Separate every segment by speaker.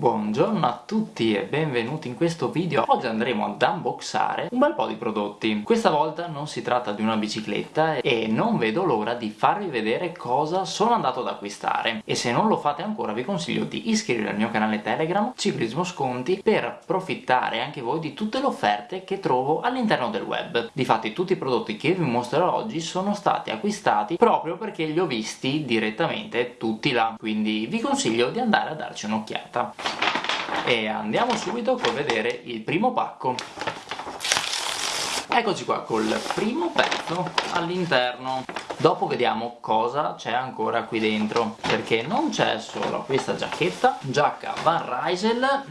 Speaker 1: Buongiorno a tutti e benvenuti in questo video. Oggi andremo ad unboxare un bel po' di prodotti. Questa volta non si tratta di una bicicletta e non vedo l'ora di farvi vedere cosa sono andato ad acquistare. E se non lo fate ancora vi consiglio di iscrivervi al mio canale Telegram Ciclismo Sconti per approfittare anche voi di tutte le offerte che trovo all'interno del web. Difatti tutti i prodotti che vi mostrerò oggi sono stati acquistati proprio perché li ho visti direttamente tutti là. Quindi vi consiglio di andare a darci un'occhiata e andiamo subito a vedere il primo pacco. Eccoci qua col primo pezzo all'interno. Dopo vediamo cosa c'è ancora qui dentro perché non c'è solo questa giacchetta giacca Van Rysel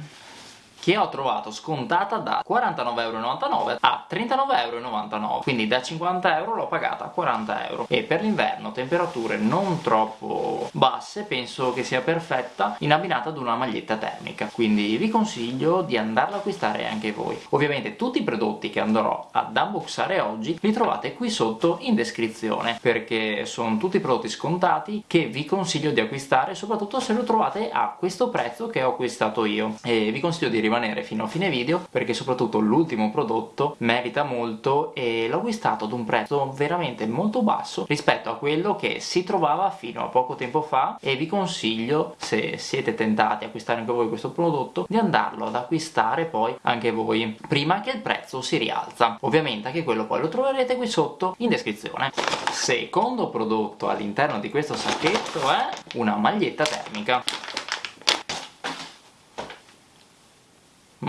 Speaker 1: che ho trovato scontata da 49,99€ a 39,99€ quindi da 50 euro l'ho pagata a 40 euro. E per l'inverno temperature non troppo basse penso che sia perfetta in abbinata ad una maglietta termica. Quindi vi consiglio di andarla a acquistare anche voi. Ovviamente tutti i prodotti che andrò ad unboxare oggi li trovate qui sotto in descrizione perché sono tutti prodotti scontati che vi consiglio di acquistare soprattutto se lo trovate a questo prezzo che ho acquistato io. E vi consiglio di rimanere fino a fine video perché soprattutto l'ultimo prodotto merita molto e l'ho acquistato ad un prezzo veramente molto basso rispetto a quello che si trovava fino a poco tempo fa e vi consiglio se siete tentati a acquistare anche voi questo prodotto di andarlo ad acquistare poi anche voi prima che il prezzo si rialza. Ovviamente anche quello poi lo troverete qui sotto in descrizione. Secondo prodotto all'interno di questo sacchetto è una maglietta termica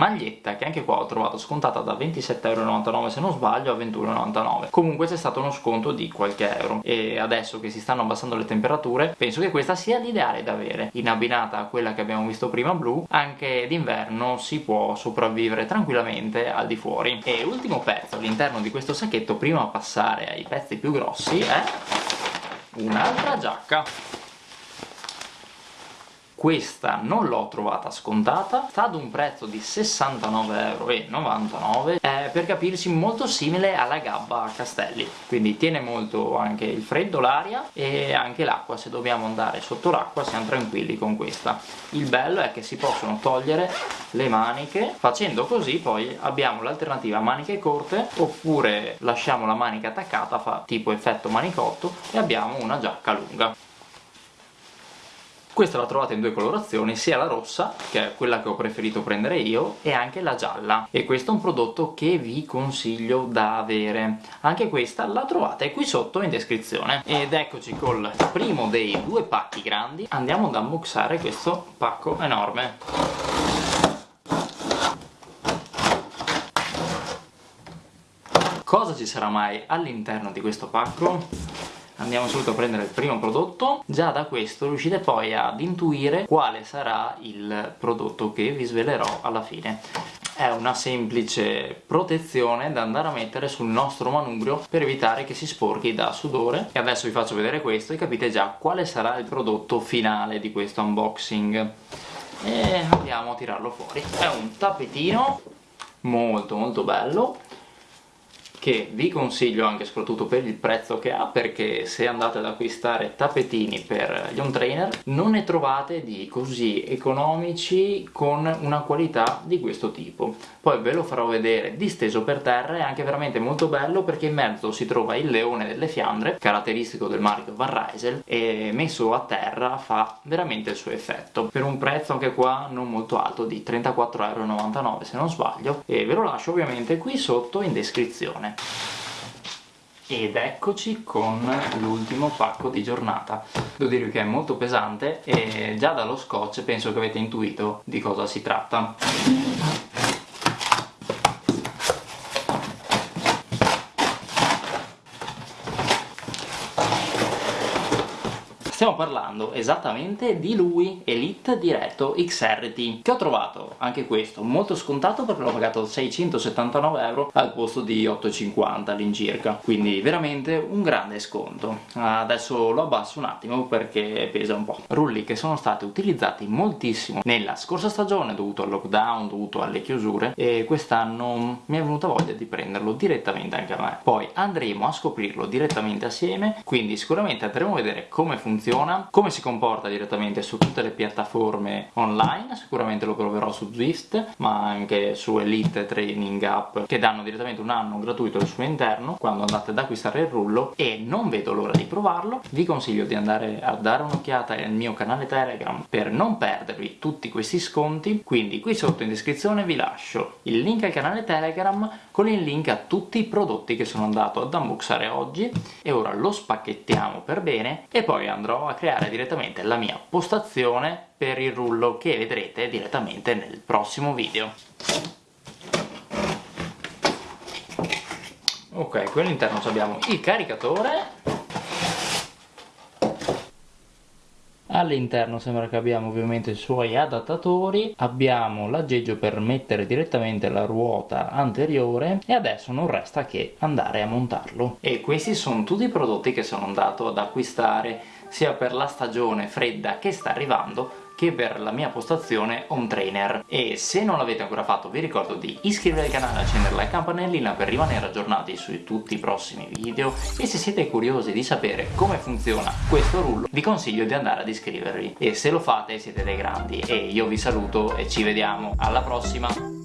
Speaker 1: maglietta che anche qua ho trovato scontata da 27,99€ se non sbaglio a 21,99€ comunque c'è stato uno sconto di qualche euro. E adesso che si stanno abbassando le temperature penso che questa sia l'ideale da avere. In abbinata a quella che abbiamo visto prima blu anche d'inverno si può sopravvivere tranquillamente al di fuori. E ultimo pezzo all'interno di questo sacchetto prima di passare ai pezzi più grossi è un'altra giacca questa non l'ho trovata scontata sta ad un prezzo di 69,99€ è per capirci molto simile alla gabba Castelli. Quindi tiene molto anche il freddo, l'aria e anche l'acqua. Se dobbiamo andare sotto l'acqua siamo tranquilli con questa. Il bello è che si possono togliere le maniche. Facendo così poi abbiamo l'alternativa maniche corte oppure lasciamo la manica attaccata fa tipo effetto manicotto e abbiamo una giacca lunga questa la trovate in due colorazioni, sia la rossa, che è quella che ho preferito prendere io, e anche la gialla. E questo è un prodotto che vi consiglio da avere. Anche questa la trovate qui sotto in descrizione. Ed eccoci col primo dei due pacchi grandi. Andiamo ad unboxare questo pacco enorme. Cosa ci sarà mai all'interno di questo pacco? Andiamo subito a prendere il primo prodotto. Già da questo riuscite poi ad intuire quale sarà il prodotto che vi svelerò alla fine. È una semplice protezione da andare a mettere sul nostro manubrio per evitare che si sporchi da sudore. E adesso vi faccio vedere questo e capite già quale sarà il prodotto finale di questo unboxing. E andiamo a tirarlo fuori. È un tappetino molto molto bello che vi consiglio anche soprattutto per il prezzo che ha perché se andate ad acquistare tappetini per gli home trainer non ne trovate di così economici con una qualità di questo tipo. Poi ve lo farò vedere disteso per terra è anche veramente molto bello perché in mezzo si trova il leone delle Fiandre caratteristico del marchio Van Rysel e messo a terra fa veramente il suo effetto. Per un prezzo anche qua non molto alto di 34,99€ se non sbaglio e ve lo lascio ovviamente qui sotto in descrizione ed eccoci con l'ultimo pacco di giornata. Devo dirvi che è molto pesante e già dallo scotch penso che avete intuito di cosa si tratta Stiamo parlando esattamente di lui, Elite Diretto XRT, che ho trovato, anche questo, molto scontato perché l'ho pagato 679 euro al posto di 8,50 all'incirca, quindi veramente un grande sconto. Adesso lo abbasso un attimo perché pesa un po'. Rulli che sono stati utilizzati moltissimo nella scorsa stagione dovuto al lockdown, dovuto alle chiusure e quest'anno mi è venuta voglia di prenderlo direttamente anche a me. Poi andremo a scoprirlo direttamente assieme, quindi sicuramente andremo a vedere come funziona funziona, come si comporta direttamente su tutte le piattaforme online, sicuramente lo proverò su Zwift, ma anche su Elite Training App che danno direttamente un anno gratuito al suo interno quando andate ad acquistare il rullo e non vedo l'ora di provarlo. Vi consiglio di andare a dare un'occhiata al mio canale Telegram per non perdervi tutti questi sconti, quindi qui sotto in descrizione vi lascio il link al canale Telegram con il link a tutti i prodotti che sono andato ad unboxare oggi e ora lo spacchettiamo per bene e poi andrò a creare direttamente la mia postazione per il rullo che vedrete direttamente nel prossimo video. Ok, qui all'interno abbiamo il caricatore all'interno sembra che abbiamo ovviamente i suoi adattatori abbiamo l'aggeggio per mettere direttamente la ruota anteriore e adesso non resta che andare a montarlo. E questi sono tutti i prodotti che sono andato ad acquistare sia per la stagione fredda che sta arrivando che per la mia postazione home trainer. E se non l'avete ancora fatto vi ricordo di iscrivervi al canale e accendere la campanellina per rimanere aggiornati su tutti i prossimi video. E se siete curiosi di sapere come funziona questo rullo vi consiglio di andare ad iscrivervi. E se lo fate siete dei grandi. E io vi saluto e ci vediamo. Alla prossima